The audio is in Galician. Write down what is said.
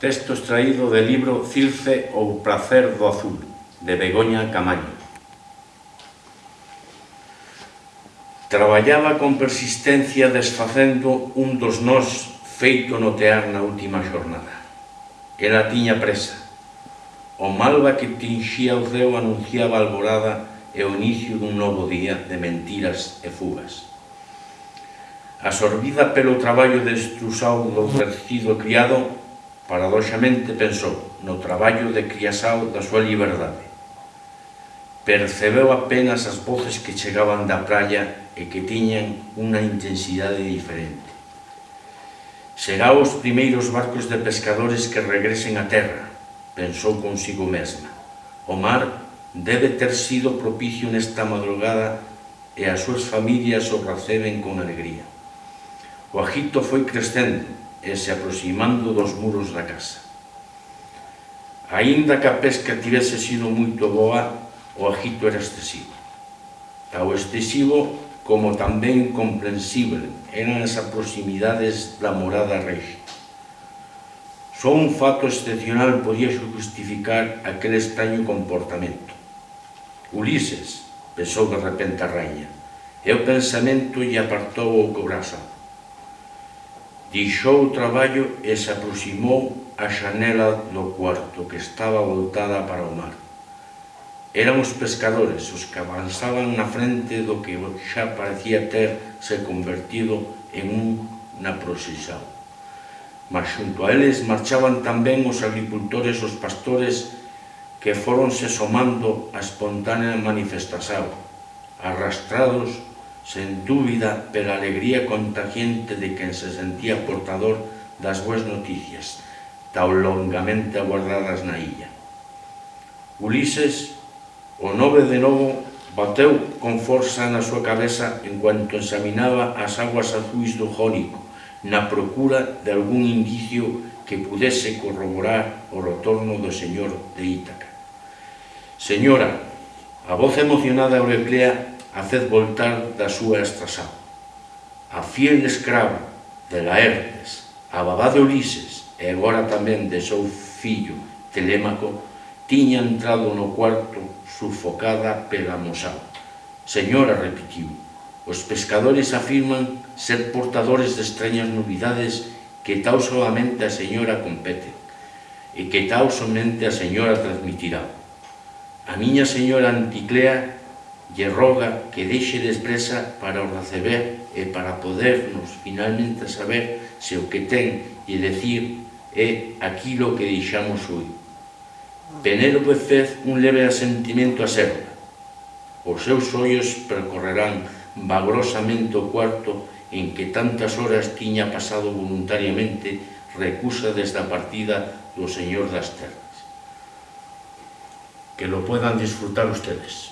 Texto extraído do libro Circe ou Pracer do Azul, de Begoña Camaño. Traballaba con persistencia desfacendo un dos nós feito notear na última xornada. Era tiña presa. O malva que tinxía o ceo anunciaba alborada e o inicio dun novo día de mentiras e fugas. Absorbida pelo traballo de estrusado do tercido criado, Paradoxamente pensou no traballo de Criasao da súa liberdade. Percebeu apenas as voces que chegaban da praia e que tiñan unha intensidade diferente. Será os primeiros barcos de pescadores que regresen á terra, pensou consigo mesma. O mar debe ter sido propicio nesta madrugada e as súas familias o reciben con alegría. O agito foi crescendo, e se aproximando dos muros da casa. Ainda que a pesca tivese sido moito boa, o agito era excesivo. Tao excesivo como tamén comprensible eran as proximidades da morada rei. Só un fato excepcional podía justificar aquel extraño comportamento. Ulises pensou de repente a raña, e o pensamento lle apartou o cobrazo Dixou o traballo e se aproximou á xanela do cuarto que estaba voltada para o mar. Eran os pescadores os que avanzaban na frente do que xa parecía ter se convertido en un na procesión. Mas xunto a eles marchaban tamén os agricultores, os pastores, que foronse somando a espontánea manifestación, arrastrados sen dúbida pela alegría contagiente de quen se sentía portador das boas noticias, tan longamente aguardadas na illa. Ulises, o nove de novo, bateu con forza na súa cabeza en cuanto examinaba as aguas azuis do Jónico, na procura de algún indicio que pudese corroborar o retorno do señor de Ítaca. Señora, a voz emocionada Eurepea haced voltar da súa estrasa. A fiel escrava de Laertes, a babá de Ulises, e agora tamén de seu fillo Telémaco, tiña entrado no cuarto sufocada pela mosao. Señora, repetiu, os pescadores afirman ser portadores de extrañas novidades que tal solamente a señora compete e que tal somente a señora transmitirá. A miña señora Anticlea lle roga que deixe de expresa para o receber e para podernos finalmente saber se o que ten e decir é aquilo que deixamos hoy. Penélope fez un leve asentimento a serva. Os seus ollos percorrerán vagrosamente o cuarto en que tantas horas tiña pasado voluntariamente recusa desde a partida do señor das terras. Que lo puedan disfrutar ustedes.